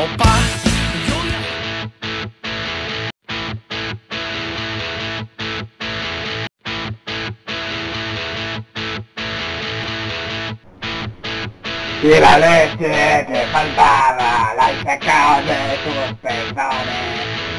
Opa. Y la leche que faltaba la he sacado de tus pezones